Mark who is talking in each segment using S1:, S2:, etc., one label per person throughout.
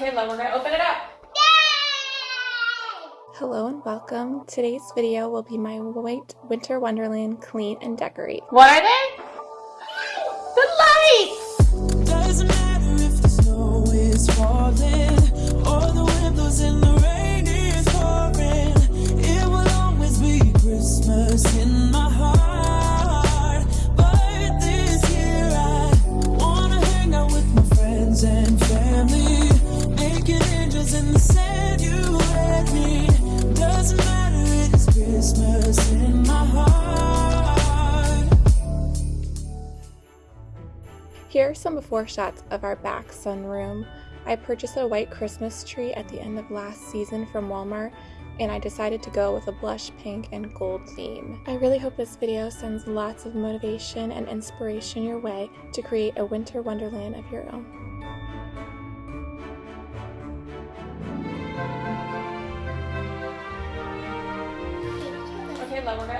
S1: Okay, love, we're gonna open it up. Yay!
S2: Hello and welcome. Today's video will be my white winter wonderland clean and decorate.
S1: What are they?
S2: Here are some before shots of our back sunroom. I purchased a white Christmas tree at the end of last season from Walmart and I decided to go with a blush pink and gold theme. I really hope this video sends lots of motivation and inspiration your way to create a winter wonderland of your own.
S1: Okay, love, we're gonna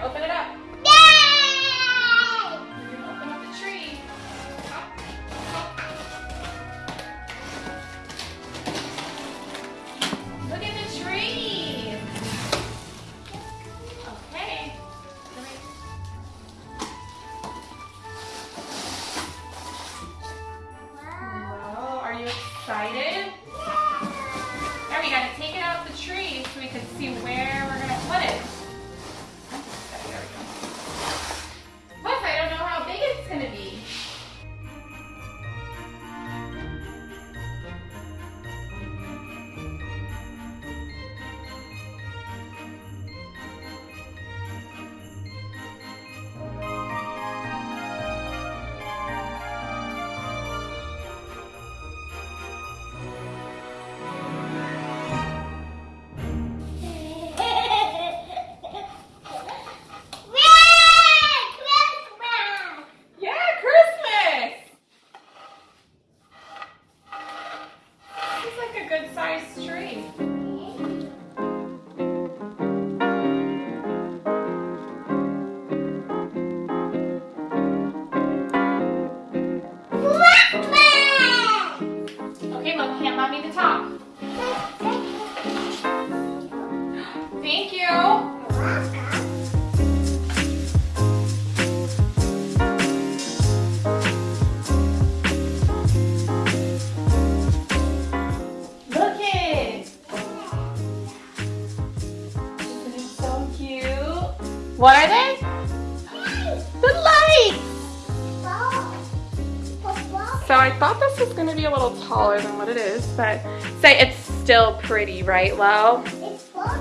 S1: a tree. What are they? The lights! So I thought this was gonna be a little taller than what it is, but say it's still pretty, right, Lo? A ball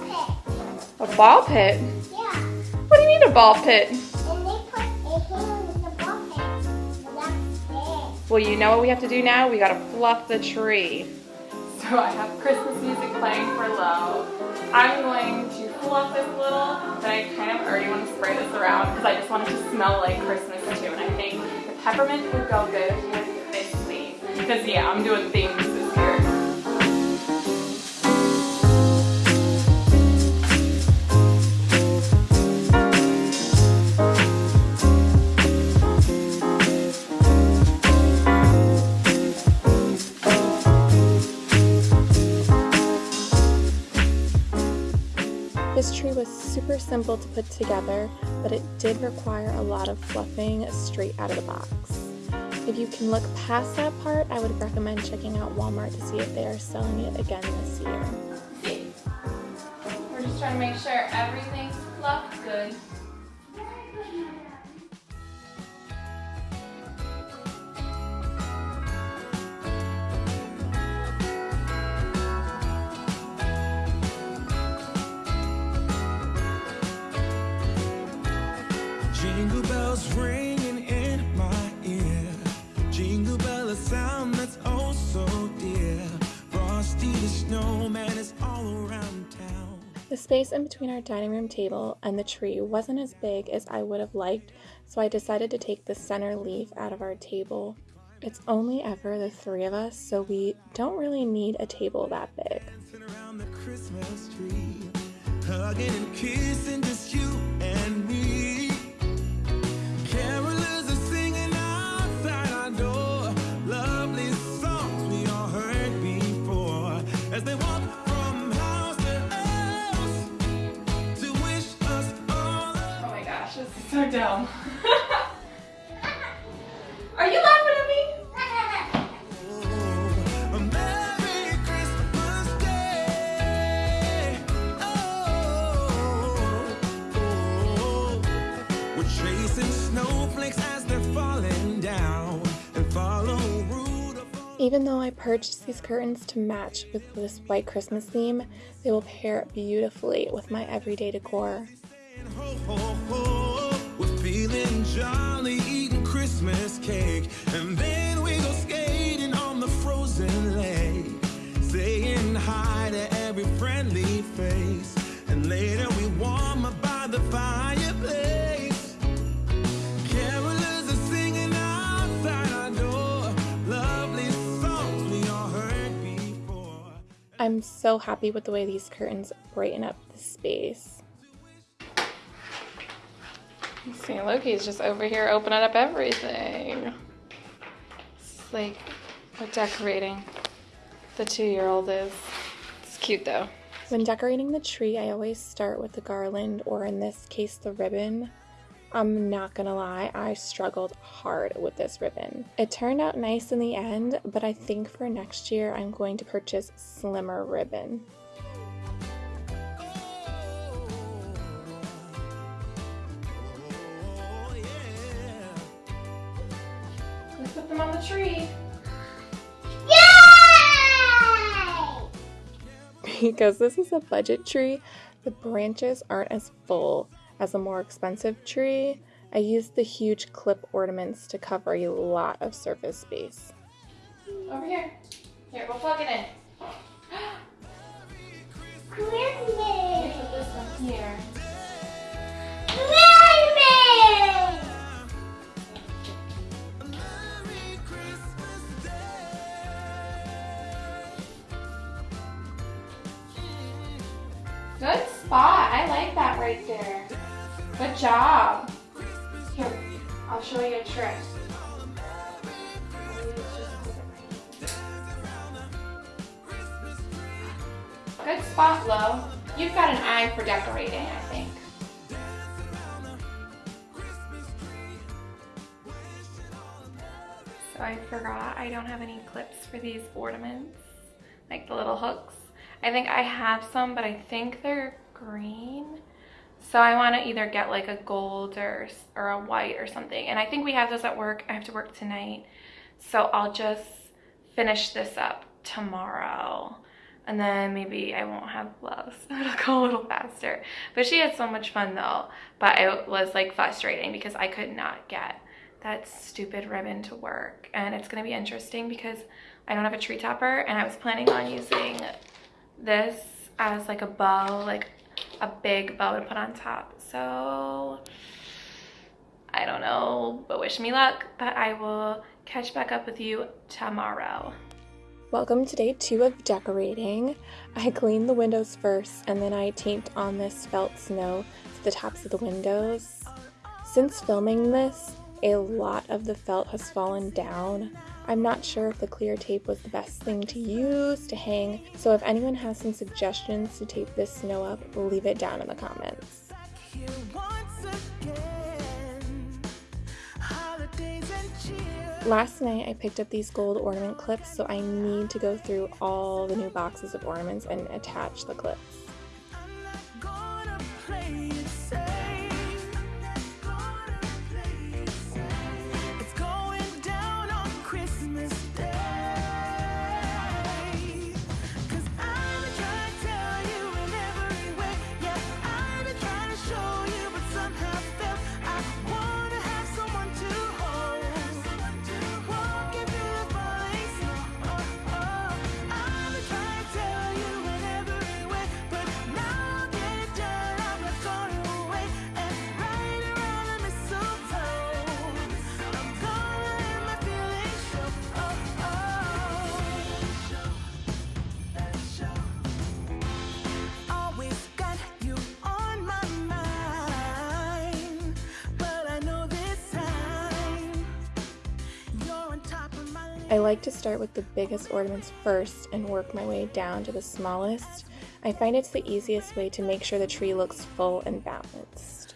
S1: pit? A ball pit? Yeah. What do you mean a ball pit? And they put a hand in the ball pit? Well, you know what we have to do now? We gotta fluff the tree. So I have Christmas music playing for Lo. I'm going to fluff this little, but I kind of already want to spray this around because I just want it to smell like Christmas too. And I think the peppermint would go good with this theme. Because yeah, I'm doing themes
S2: simple to put together, but it did require a lot of fluffing straight out of the box. If you can look past that part, I would recommend checking out Walmart to see if they are selling it again this year.
S1: We're just trying to make sure everything's fluffed good.
S3: The
S2: space in between our dining room table and the tree wasn't as big as I would have liked, so I decided to take the center leaf out of our table. It's only ever the three of us, so we don't really need a table that big.
S3: Hugging and kissing just you and me.
S1: So dumb. Are you laughing at me?
S3: A Merry Christmas Day. Oh, oh. We're chasing snowflakes as they're falling down and follow Rudolph.
S2: Even though I purchased these curtains to match with this white Christmas theme, they will pair beautifully with my everyday decor.
S3: Christmas cake. And then we go skating on the frozen lake. Saying hi to every friendly face. And later we warm up by the fireplace. Carolers are singing outside our door. Lovely songs we all heard before.
S2: I'm so happy with the way these curtains brighten up the space.
S1: See, Loki's just over here opening up everything. It's like what decorating the two-year-old is. It's cute though.
S2: When decorating the tree, I always start with the garland, or in this case, the ribbon. I'm not gonna lie, I struggled hard with this ribbon. It turned out nice in the end, but I think for next year I'm going to purchase slimmer ribbon.
S1: Let's them on the tree.
S2: Because this is a budget tree, the branches aren't as full as a more expensive tree. I used the huge clip ornaments to cover a lot of surface space.
S1: Over here. Here, we'll plug it in. Let me put this one here. Good spot. I like that right there. Good job. Here, I'll show you a trick. Good spot, Lo. You've got an eye for decorating, I think. So I forgot I don't have any clips for these ornaments, like the little hooks. I think I have some, but I think they're green. So I want to either get like a gold or, or a white or something. And I think we have those at work. I have to work tonight. So I'll just finish this up tomorrow. And then maybe I won't have gloves. It'll go a little faster. But she had so much fun though. But it was like frustrating because I could not get that stupid ribbon to work. And it's going to be interesting because I don't have a tree topper and I was planning on using this as like a bow, like a big bow to put on top. So I don't know, but wish me luck. But I will catch back up with you tomorrow.
S2: Welcome to day two of decorating. I cleaned the windows first and then I taped on this felt snow to the tops of the windows. Since filming this, a lot of the felt has fallen down. I'm not sure if the clear tape was the best thing to use to hang, so if anyone has some suggestions to tape this snow up, leave it down in the comments. Last night I picked up these gold ornament clips, so I need to go through all the new boxes of ornaments and attach the clips.
S3: I
S2: like to start with the biggest ornaments first and work my way down to the smallest. I find it's the easiest way to make sure the tree looks full and balanced.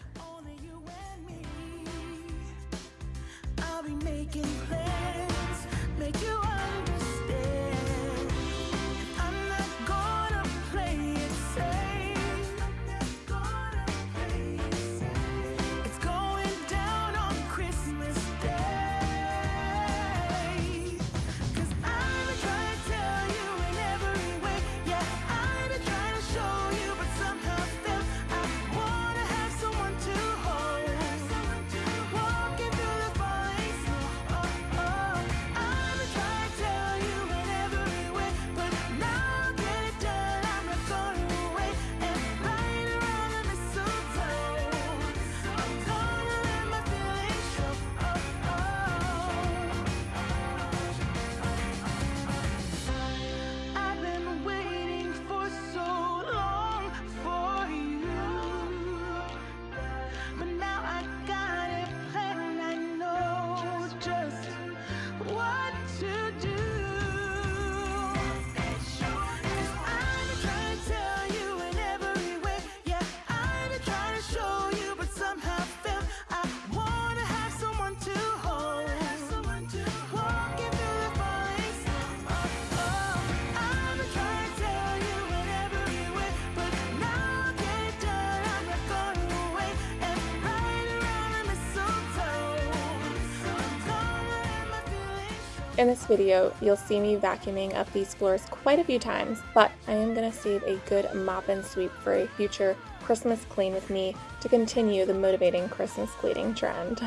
S2: In
S3: this video, you'll see me vacuuming up these floors quite a few times, but I am going to save a good mop and sweep for a future Christmas clean with me to continue the motivating Christmas cleaning trend.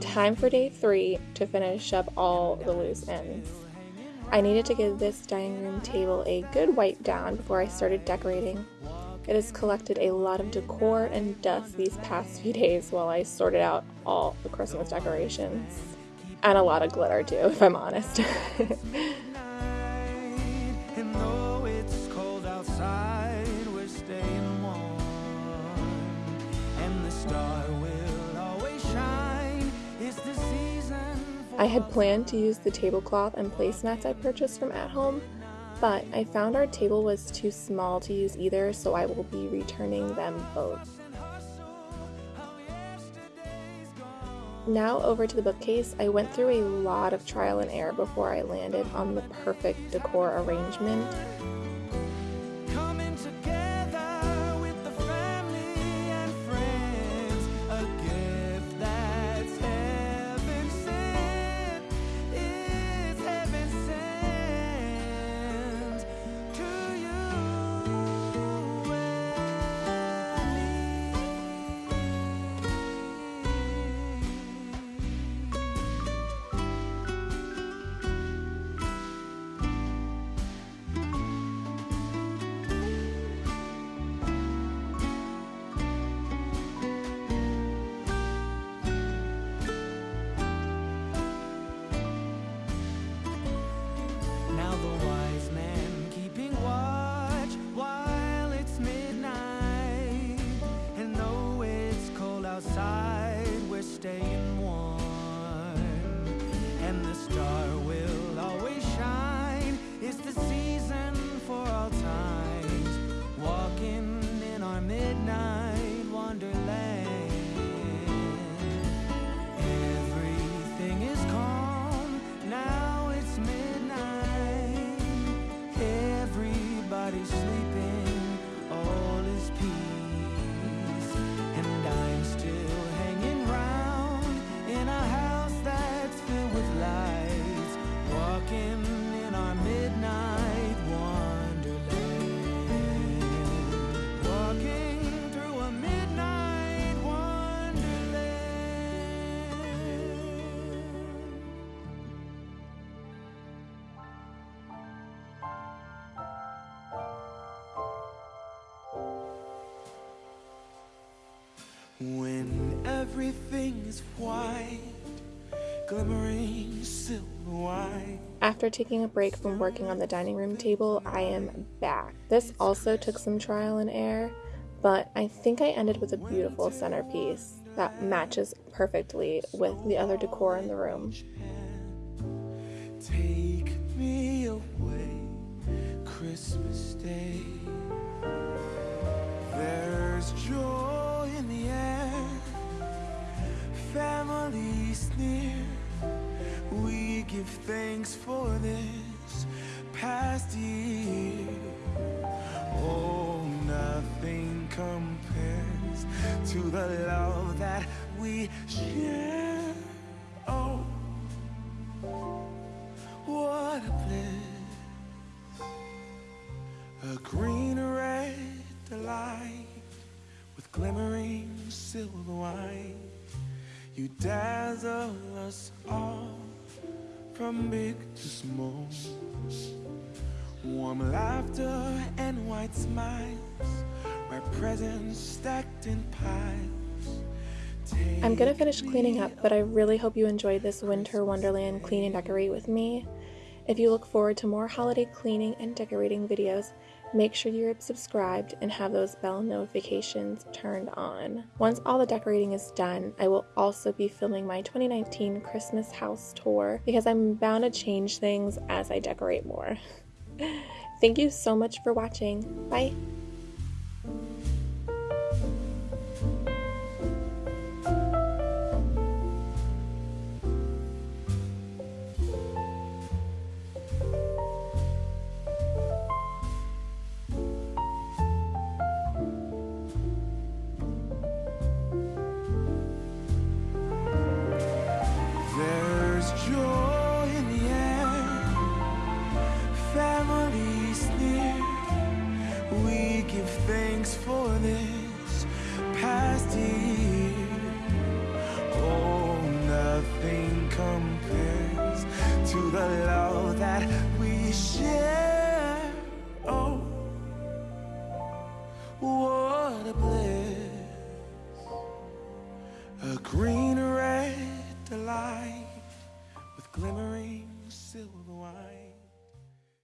S3: Time for day three to finish up all the loose ends. I needed to give this dining room table a good wipe down before I started decorating. It has collected a lot of decor and dust these past few days while I sorted out all the Christmas decorations. And a lot of glitter too, if I'm honest. I had planned to use the tablecloth and placemats I purchased from At Home, but I found our table was too small to use either, so I will be returning them both. Now over to the bookcase, I went through a lot of trial and error before I landed on the perfect decor arrangement.
S2: When everything is white, glimmering silver white.
S3: After taking a break from working on the dining room table, I am back. This also took some trial and error, but I think I ended with a beautiful centerpiece that matches perfectly with the other decor in the room.
S2: Glimmering silver white. You dazzle us all from big to small. Warm laughter and white smiles, where presents stacked in piles.
S3: I'm gonna finish cleaning up, but I really hope you enjoyed this winter wonderland clean and decorate with me. If you look forward to more holiday cleaning and decorating videos, make sure you're subscribed and have those bell notifications turned on. Once all the decorating is done, I will also be filming my 2019 Christmas house tour because I'm bound to change things as I decorate more. Thank you so much for watching. Bye!